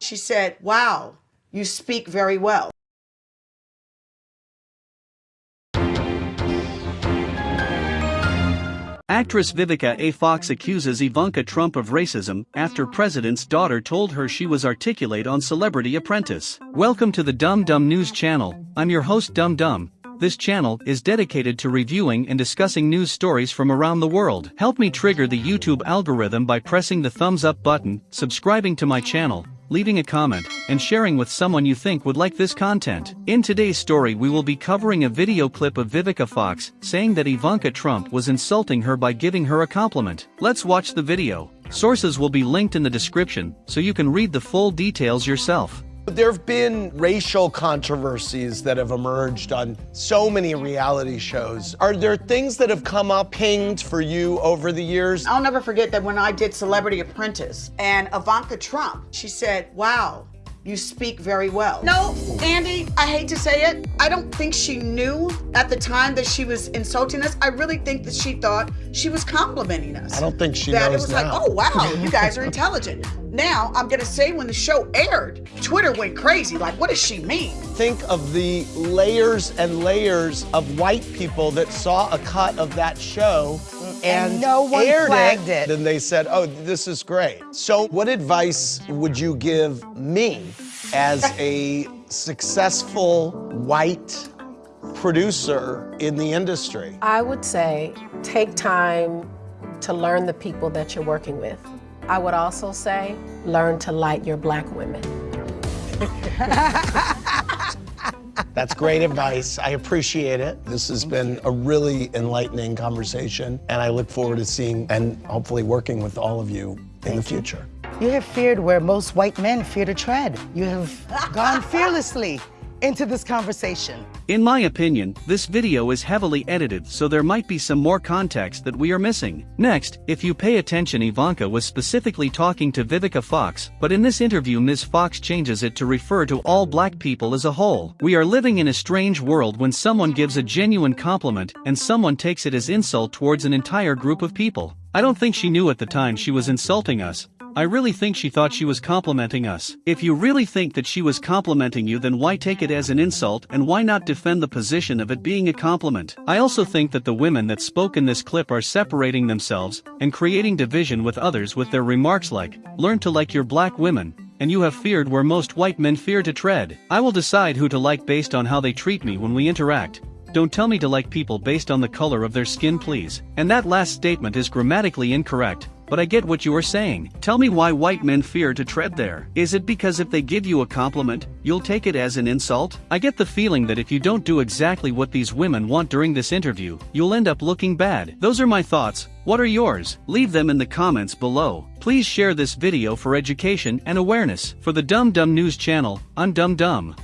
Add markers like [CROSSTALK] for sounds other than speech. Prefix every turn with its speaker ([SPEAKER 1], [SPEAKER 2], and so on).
[SPEAKER 1] She said, Wow, you speak very well.
[SPEAKER 2] Actress Vivica A. Fox accuses Ivanka Trump of racism after president's daughter told her she was articulate on Celebrity Apprentice. Welcome to the Dumb Dumb News channel. I'm your host Dumb Dumb. This channel is dedicated to reviewing and discussing news stories from around the world. Help me trigger the YouTube algorithm by pressing the thumbs up button, subscribing to my channel, leaving a comment, and sharing with someone you think would like this content. In today's story we will be covering a video clip of Vivica Fox saying that Ivanka Trump was insulting her by giving her a compliment. Let's watch the video. Sources will be linked in the description so you can read the full details yourself.
[SPEAKER 3] There have been racial controversies that have emerged on so many reality shows. Are there things that have come up pinged for you over the years?
[SPEAKER 1] I'll never forget that when I did Celebrity Apprentice and Ivanka Trump, she said, Wow, you speak very well. No, Andy, I hate to say it. I don't think she knew at the time that she was insulting us. I really think that she thought she was complimenting us.
[SPEAKER 3] I don't think she
[SPEAKER 1] that
[SPEAKER 3] knows
[SPEAKER 1] it was
[SPEAKER 3] now.
[SPEAKER 1] like, oh wow, [LAUGHS] you guys are intelligent. Now I'm gonna say when the show aired, Twitter went crazy. Like, what does she mean?
[SPEAKER 3] Think of the layers and layers of white people that saw a cut of that show and,
[SPEAKER 4] And no one
[SPEAKER 3] aired
[SPEAKER 4] flagged it.
[SPEAKER 3] Then they said, "Oh, this is great." So, what advice would you give me as a successful white producer in the industry?
[SPEAKER 5] I would say take time to learn the people that you're working with. I would also say learn to like your black women. [LAUGHS]
[SPEAKER 3] That's great advice. I appreciate it. This has been a really enlightening conversation, and I look forward to seeing and hopefully working with all of you in the future.
[SPEAKER 4] You have feared where most white men fear to tread. You have gone fearlessly into this conversation.
[SPEAKER 2] In my opinion, this video is heavily edited so there might be some more context that we are missing. Next, if you pay attention Ivanka was specifically talking to Vivica Fox, but in this interview Ms. Fox changes it to refer to all black people as a whole. We are living in a strange world when someone gives a genuine compliment and someone takes it as insult towards an entire group of people. I don't think she knew at the time she was insulting us. I really think she thought she was complimenting us. If you really think that she was complimenting you then why take it as an insult and why not defend the position of it being a compliment? I also think that the women that spoke in this clip are separating themselves and creating division with others with their remarks like, learn to like your black women, and you have feared where most white men fear to tread. I will decide who to like based on how they treat me when we interact. Don't tell me to like people based on the color of their skin please. And that last statement is grammatically incorrect, but I get what you are saying. Tell me why white men fear to tread there. Is it because if they give you a compliment, you'll take it as an insult? I get the feeling that if you don't do exactly what these women want during this interview, you'll end up looking bad. Those are my thoughts. What are yours? Leave them in the comments below. Please share this video for education and awareness. For the Dumb Dumb News channel, I'm Dumb Dumb.